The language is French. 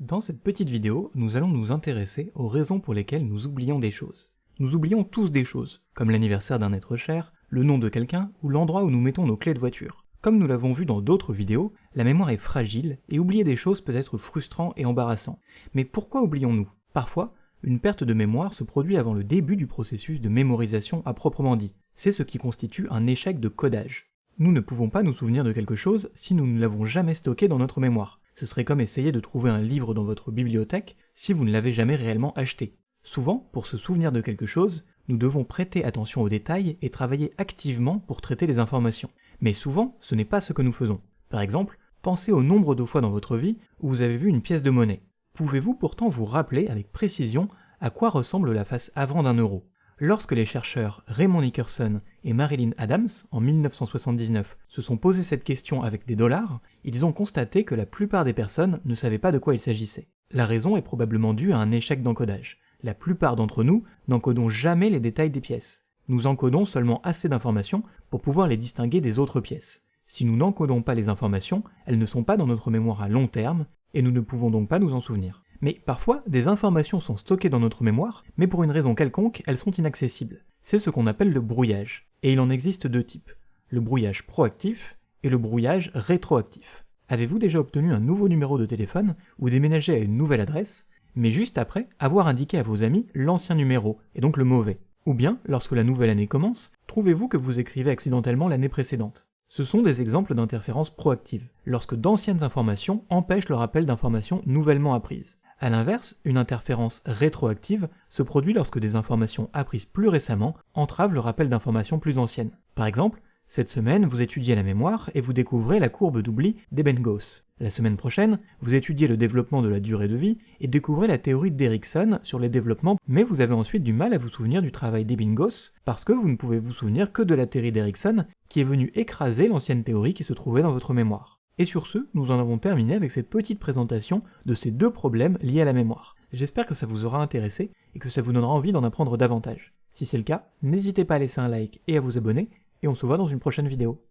Dans cette petite vidéo, nous allons nous intéresser aux raisons pour lesquelles nous oublions des choses. Nous oublions tous des choses, comme l'anniversaire d'un être cher, le nom de quelqu'un ou l'endroit où nous mettons nos clés de voiture. Comme nous l'avons vu dans d'autres vidéos, la mémoire est fragile et oublier des choses peut être frustrant et embarrassant. Mais pourquoi oublions-nous? Parfois, une perte de mémoire se produit avant le début du processus de mémorisation à proprement dit. C'est ce qui constitue un échec de codage. Nous ne pouvons pas nous souvenir de quelque chose si nous ne l'avons jamais stocké dans notre mémoire. Ce serait comme essayer de trouver un livre dans votre bibliothèque si vous ne l'avez jamais réellement acheté. Souvent, pour se souvenir de quelque chose, nous devons prêter attention aux détails et travailler activement pour traiter les informations. Mais souvent, ce n'est pas ce que nous faisons. Par exemple, pensez au nombre de fois dans votre vie où vous avez vu une pièce de monnaie. Pouvez-vous pourtant vous rappeler avec précision à quoi ressemble la face avant d'un euro? Lorsque les chercheurs Raymond Nickerson et Marilyn Adams, en 1979, se sont posé cette question avec des dollars, ils ont constaté que la plupart des personnes ne savaient pas de quoi il s'agissait. La raison est probablement due à un échec d'encodage. La plupart d'entre nous n'encodons jamais les détails des pièces. Nous encodons seulement assez d'informations pour pouvoir les distinguer des autres pièces. Si nous n'encodons pas les informations, elles ne sont pas dans notre mémoire à long terme, et nous ne pouvons donc pas nous en souvenir. Mais parfois, des informations sont stockées dans notre mémoire, mais pour une raison quelconque, elles sont inaccessibles. C'est ce qu'on appelle le brouillage. Et il en existe deux types. Le brouillage proactif et le brouillage rétroactif. Avez-vous déjà obtenu un nouveau numéro de téléphone ou déménagé à une nouvelle adresse, mais juste après avoir indiqué à vos amis l'ancien numéro, et donc le mauvais? Ou bien, lorsque la nouvelle année commence, trouvez-vous que vous écrivez accidentellement l'année précédente? Ce sont des exemples d'interférences proactives, lorsque d'anciennes informations empêchent le rappel d'informations nouvellement apprises. A l'inverse, une interférence rétroactive se produit lorsque des informations apprises plus récemment entravent le rappel d'informations plus anciennes. Par exemple, cette semaine, vous étudiez la mémoire et vous découvrez la courbe d'oubli d'Ebbinghaus. La semaine prochaine, vous étudiez le développement de la durée de vie et découvrez la théorie d'Erickson sur les développements, mais vous avez ensuite du mal à vous souvenir du travail d'Ebbinghaus parce que vous ne pouvez vous souvenir que de la théorie d'Erickson qui est venue écraser l'ancienne théorie qui se trouvait dans votre mémoire. Et sur ce, nous en avons terminé avec cette petite présentation de ces deux problèmes liés à la mémoire. J'espère que ça vous aura intéressé et que ça vous donnera envie d'en apprendre davantage. Si c'est le cas, n'hésitez pas à laisser un like et à vous abonner, et on se voit dans une prochaine vidéo.